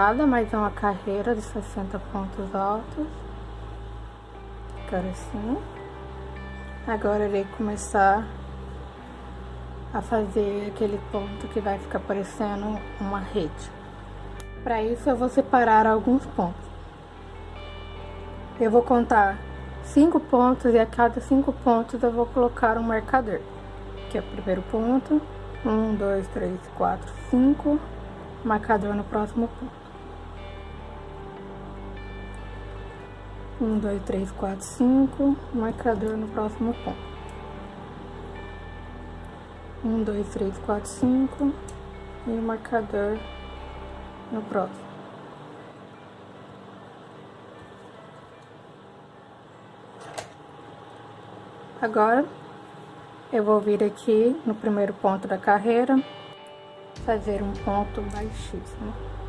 terminada mais uma carreira de 60 pontos altos. Agora assim. Agora irei começar a fazer aquele ponto que vai ficar parecendo uma rede. Para isso eu vou separar alguns pontos. Eu vou contar cinco pontos e a cada cinco pontos eu vou colocar um marcador. Que é o primeiro ponto, um, dois, três, quatro, cinco, marcador no próximo ponto. Um, dois, três, quatro, cinco, marcador no próximo ponto. Um, dois, três, quatro, cinco e o marcador no próximo. Agora, eu vou vir aqui no primeiro ponto da carreira, fazer um ponto baixíssimo.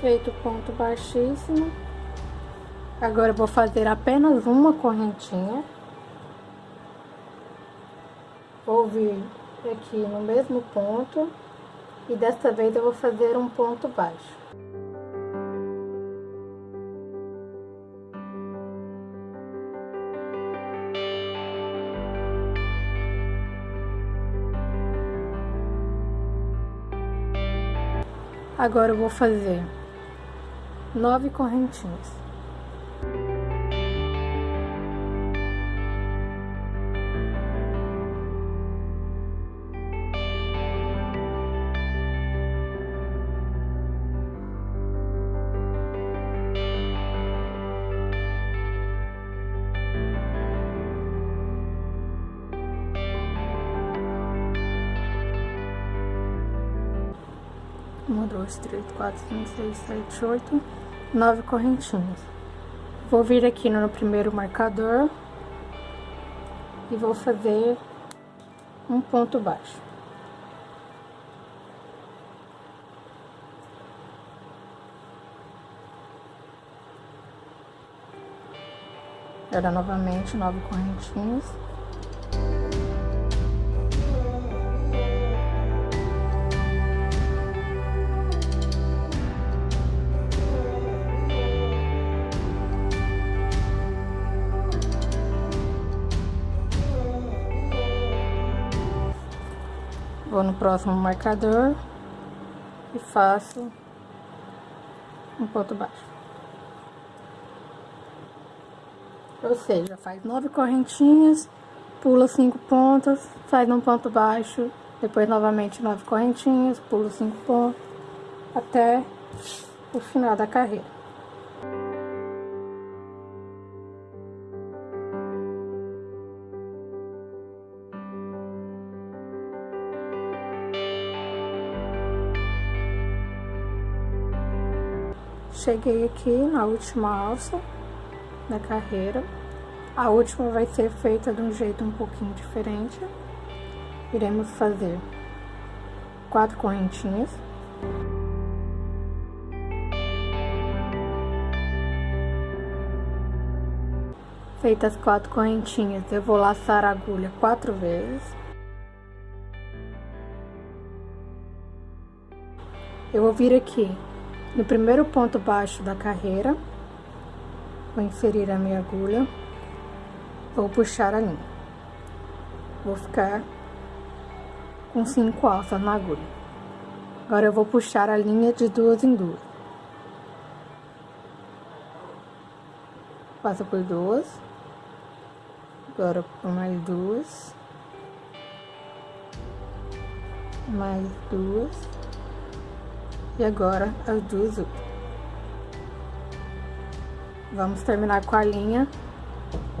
Feito ponto baixíssimo, agora vou fazer apenas uma correntinha. Vou vir aqui no mesmo ponto e desta vez eu vou fazer um ponto baixo. Agora eu vou fazer nove correntinhas. Uma, duas, três, quatro, cinco, seis, sete, oito, nove correntinhas. Vou vir aqui no primeiro marcador e vou fazer um ponto baixo. Agora, novamente, nove correntinhas. Vou no próximo marcador e faço um ponto baixo. Ou seja, faz nove correntinhas, pula cinco pontos, faz um ponto baixo, depois novamente nove correntinhas, pula cinco pontos, até o final da carreira. Cheguei aqui na última alça da carreira. A última vai ser feita de um jeito um pouquinho diferente. Iremos fazer quatro correntinhas. Feitas quatro correntinhas, eu vou laçar a agulha quatro vezes. Eu vou vir aqui no primeiro ponto baixo da carreira, vou inserir a minha agulha, vou puxar a linha. Vou ficar com cinco alças na agulha. Agora eu vou puxar a linha de duas em duas. Passa por duas. Agora por mais duas. Mais duas e agora as duas. Vamos terminar com a linha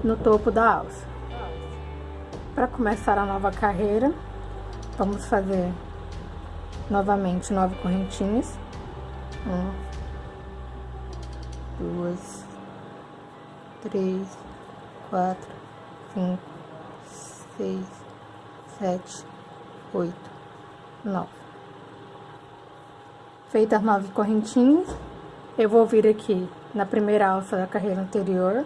no topo da alça. Para começar a nova carreira, vamos fazer novamente nove correntinhas. Um, duas, três, quatro, cinco, seis, sete, oito, nove. Feitas nove correntinhas, eu vou vir aqui na primeira alça da carreira anterior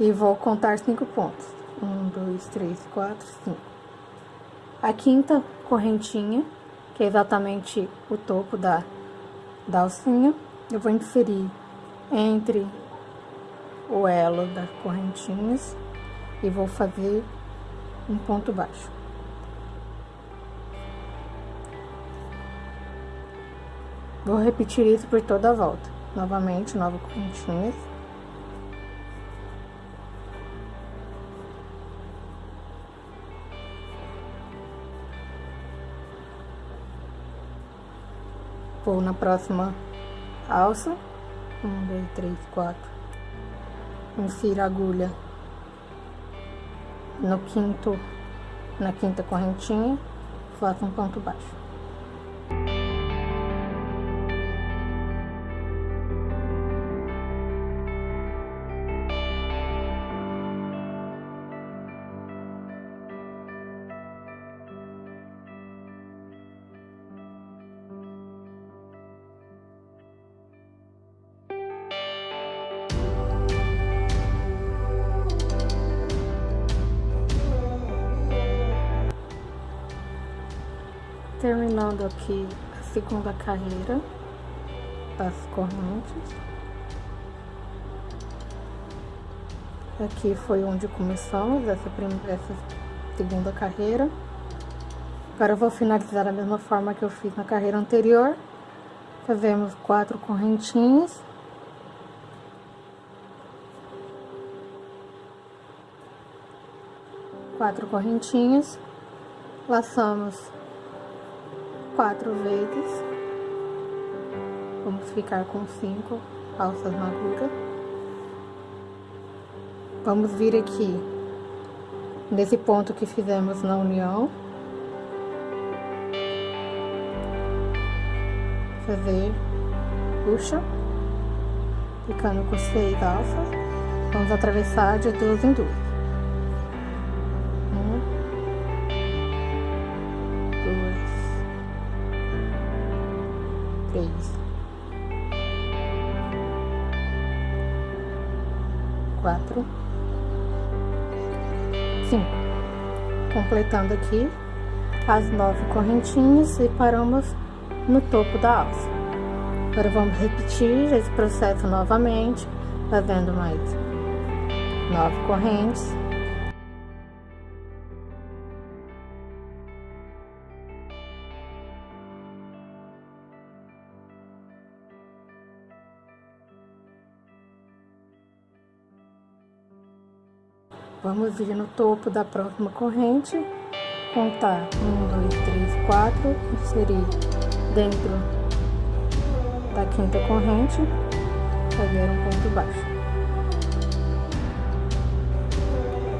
e vou contar cinco pontos. Um, dois, três, quatro, cinco. A quinta correntinha, que é exatamente o topo da, da alcinha, eu vou inserir entre o elo das correntinhas e vou fazer um ponto baixo. Vou repetir isso por toda a volta. Novamente, nove correntinhas. Vou na próxima alça. Um, dois, três, quatro. Insira a agulha no quinto, na quinta correntinha. Faço um ponto baixo. Terminando aqui a segunda carreira das correntes. Aqui foi onde começamos essa, primeira, essa segunda carreira. Agora eu vou finalizar da mesma forma que eu fiz na carreira anterior. Fazemos quatro correntinhas. Quatro correntinhas. Laçamos quatro vezes. Vamos ficar com cinco alças na agulha. Vamos vir aqui nesse ponto que fizemos na união. Fazer puxa, ficando com seis alças. Vamos atravessar de duas em duas. Completando aqui as nove correntinhas e paramos no topo da alça. Agora vamos repetir esse processo novamente, fazendo mais nove correntes. Vamos vir no topo da próxima corrente, contar um, dois, três, quatro, inserir dentro da quinta corrente, fazer um ponto baixo.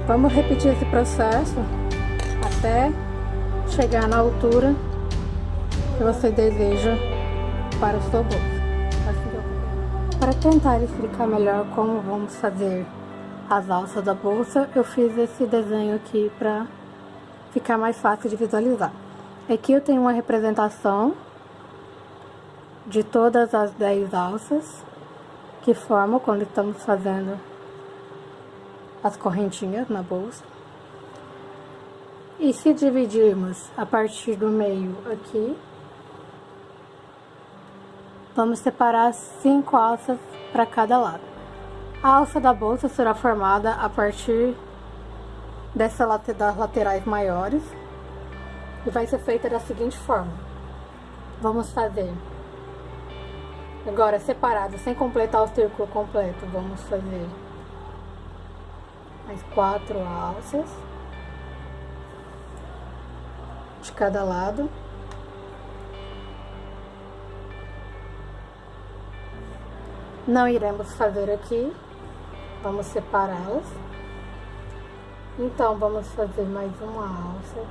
Vamos repetir esse processo até chegar na altura que você deseja para o seu bolso. Para tentar explicar melhor como vamos fazer as alças da bolsa, eu fiz esse desenho aqui para ficar mais fácil de visualizar. Aqui eu tenho uma representação de todas as 10 alças que formam quando estamos fazendo as correntinhas na bolsa. E se dividirmos a partir do meio aqui, vamos separar cinco alças para cada lado. A alça da bolsa será formada a partir dessa late das laterais maiores e vai ser feita da seguinte forma. Vamos fazer agora separado, sem completar o círculo completo, vamos fazer mais quatro alças de cada lado. Não iremos fazer aqui Vamos separá-las. Então, vamos fazer mais uma alça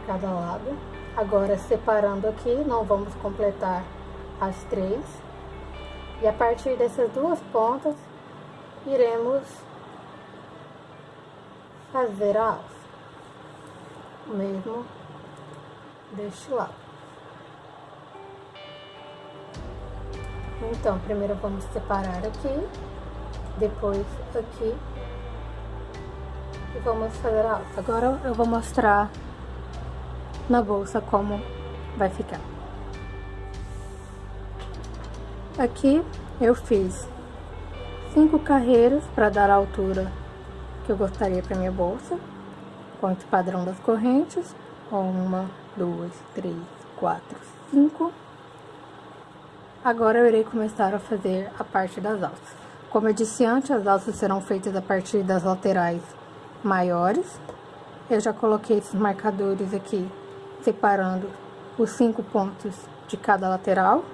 de cada lado. Agora, separando aqui, não vamos completar as três. E a partir dessas duas pontas, iremos fazer a alça. Mesmo deste lado. Então, primeiro vamos separar aqui, depois aqui, e vamos fazer a alça. Agora eu vou mostrar na bolsa como vai ficar. Aqui eu fiz cinco carreiras para dar a altura que eu gostaria para minha bolsa, com esse padrão das correntes, uma, duas, três, quatro, cinco. Agora eu irei começar a fazer a parte das alças. Como eu disse antes, as alças serão feitas a partir das laterais maiores. Eu já coloquei esses marcadores aqui, separando os cinco pontos de cada lateral.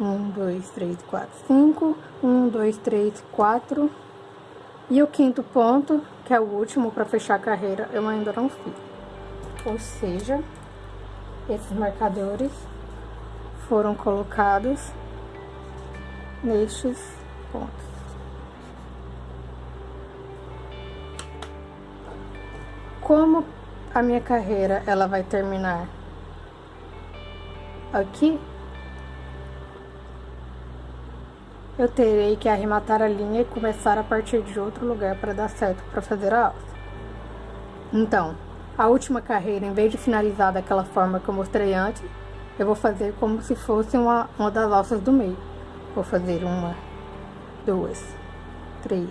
Um, dois, três, quatro, cinco. Um, dois, três, quatro. E o quinto ponto, que é o último para fechar a carreira, eu ainda não fiz. Ou seja, esses marcadores foram colocados nestes pontos. Como a minha carreira ela vai terminar aqui, eu terei que arrematar a linha e começar a partir de outro lugar para dar certo para fazer a alça. Então, a última carreira, em vez de finalizar daquela forma que eu mostrei antes, eu vou fazer como se fosse uma, uma das alças do meio. Vou fazer uma, duas, três,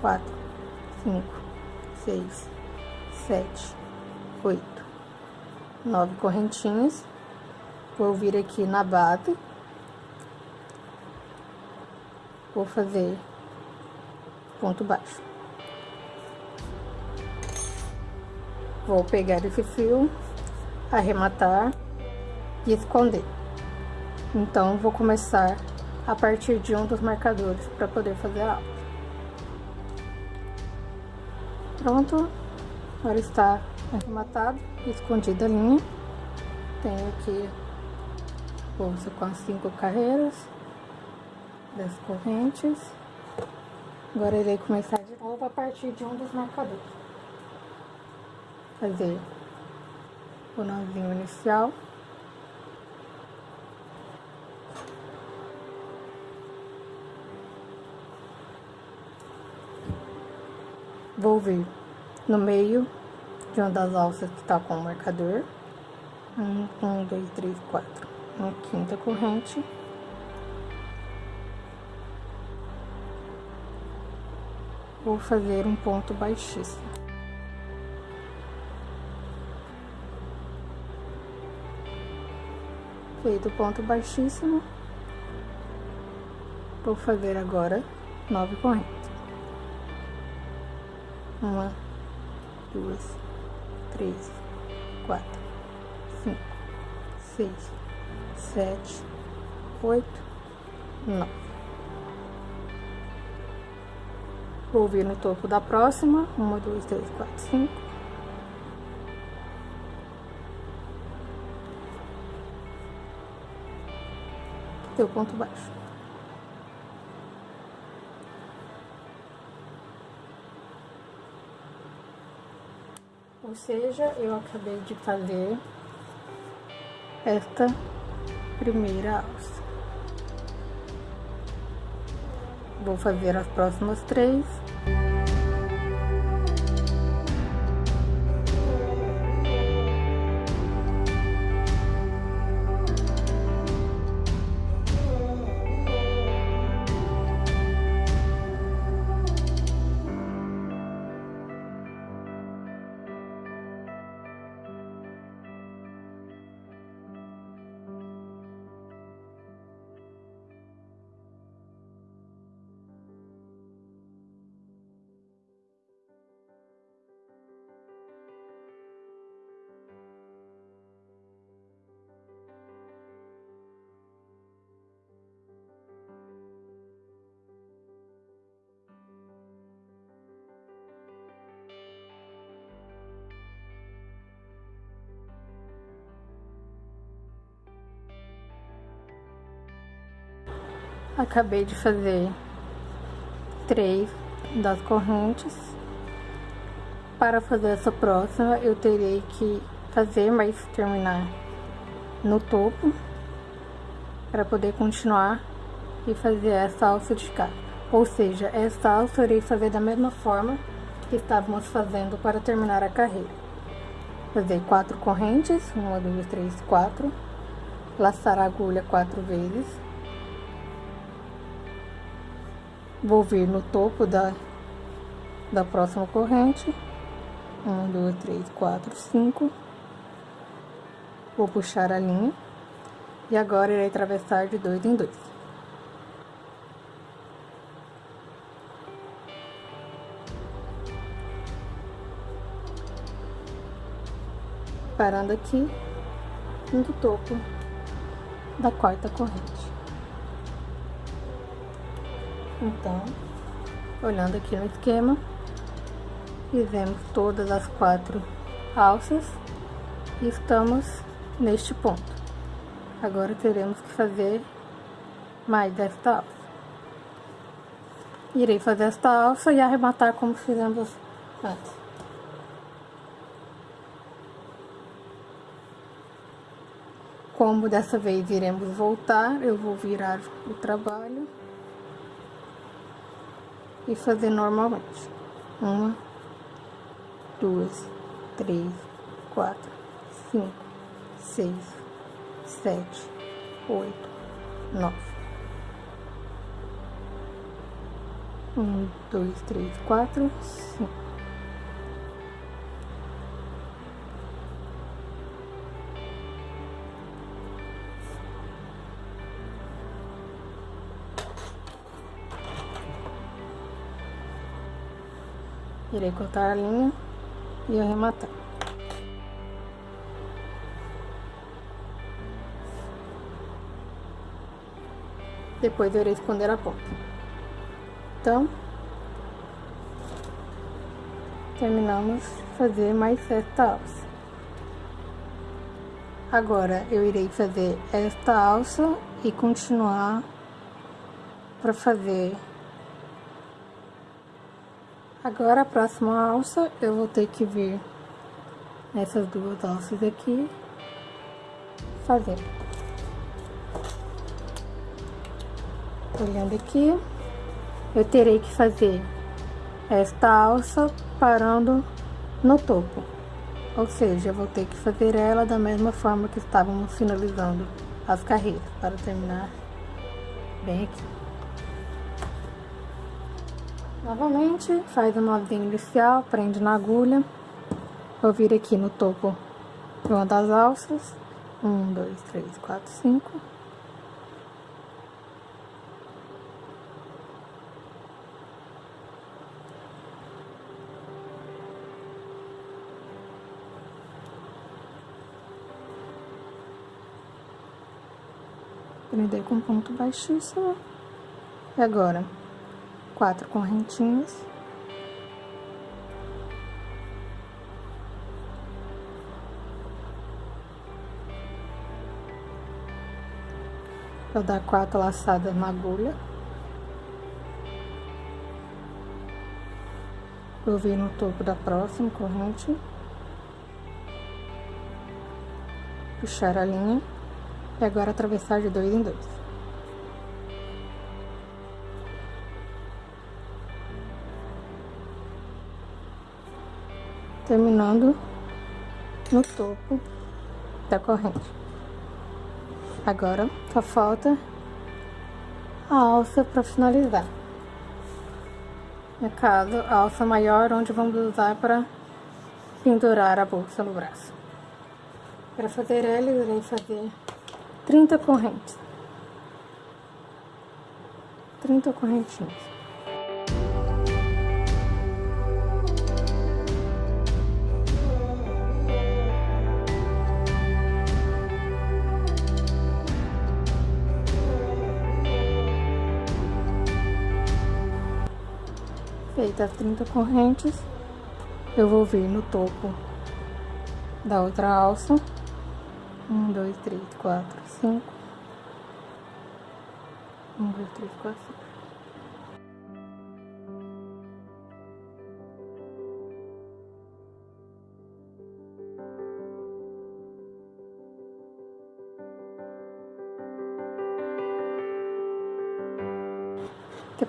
quatro, cinco, seis, sete, oito, nove correntinhas. Vou vir aqui na base. Vou fazer ponto baixo. Vou pegar esse fio, arrematar e esconder. Então, vou começar a partir de um dos marcadores para poder fazer a alça. Pronto, agora está arrematado escondida a linha. Tenho aqui bolsa com as cinco carreiras das correntes. Agora irei começar de novo a partir de um dos marcadores. Fazer o nozinho inicial. Vou vir no meio de uma das alças que está com o marcador. Um, um, dois, três, quatro. Uma quinta corrente. Vou fazer um ponto baixíssimo. Feito o ponto baixíssimo, vou fazer agora nove correntes uma, duas, três, quatro, cinco, seis, sete, oito, nove. Vou vir no topo da próxima, uma, duas, três, quatro, cinco. Teu ponto baixo. Ou seja, eu acabei de fazer esta primeira alça. Vou fazer as próximas três. Acabei de fazer três das correntes. Para fazer essa próxima, eu terei que fazer, mas terminar no topo, para poder continuar e fazer essa alça de cá. Ou seja, essa alça eu irei fazer da mesma forma que estávamos fazendo para terminar a carreira. Fazer quatro correntes, uma, duas, três, quatro. Laçar a agulha quatro vezes. Vou vir no topo da, da próxima corrente. Um, dois, três, quatro, cinco. Vou puxar a linha. E agora irei atravessar de dois em dois. parando aqui no topo da quarta corrente. Então, olhando aqui no esquema, fizemos todas as quatro alças e estamos neste ponto. Agora teremos que fazer mais esta alça. Irei fazer esta alça e arrematar como fizemos antes. Como dessa vez iremos voltar, eu vou virar o trabalho e fazer normalmente. Uma, duas, três, quatro, cinco, seis, sete, oito, nove. Um, dois, três, quatro, cinco. Irei cortar a linha e arrematar. Depois eu irei esconder a ponta. Então, terminamos fazer mais esta alça. Agora, eu irei fazer esta alça e continuar para fazer Agora, a próxima alça, eu vou ter que vir nessas duas alças aqui, fazer. Olhando aqui, eu terei que fazer esta alça parando no topo. Ou seja, eu vou ter que fazer ela da mesma forma que estávamos finalizando as carreiras, para terminar bem aqui. Novamente, faz o nozinho inicial, prende na agulha. Vou vir aqui no topo de uma das alças. Um, dois, três, quatro, cinco. Prender com ponto baixíssimo. E agora? Quatro correntinhas. Vou dar quatro laçadas na agulha. Vou vir no topo da próxima corrente. Puxar a linha. E agora atravessar de dois em dois. Terminando no topo da corrente. Agora, só falta a alça para finalizar. No caso, a alça maior, onde vamos usar para pendurar a bolsa no braço. Para fazer ela, eu irei fazer 30 correntes. 30 correntinhas. Feitas 30 correntes, eu vou vir no topo da outra alça. Um, dois, três, quatro, cinco. Um, dois, três, quatro, cinco.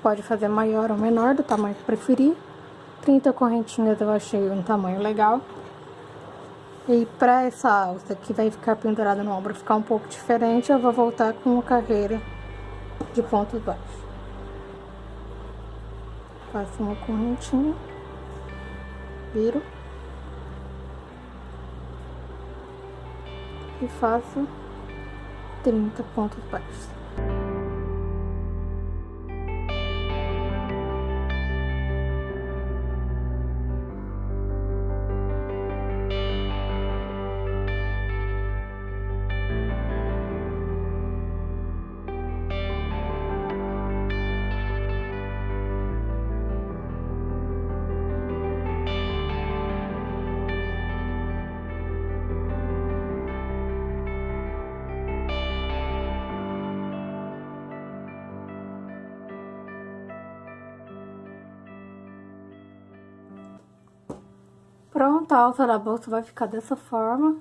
Pode fazer maior ou menor, do tamanho que preferir. 30 correntinhas eu achei um tamanho legal. E para essa alça que vai ficar pendurada no ombro ficar um pouco diferente, eu vou voltar com uma carreira de pontos baixos. Faço uma correntinha, viro e faço 30 pontos baixos. Pronto, a alça da bolsa vai ficar dessa forma.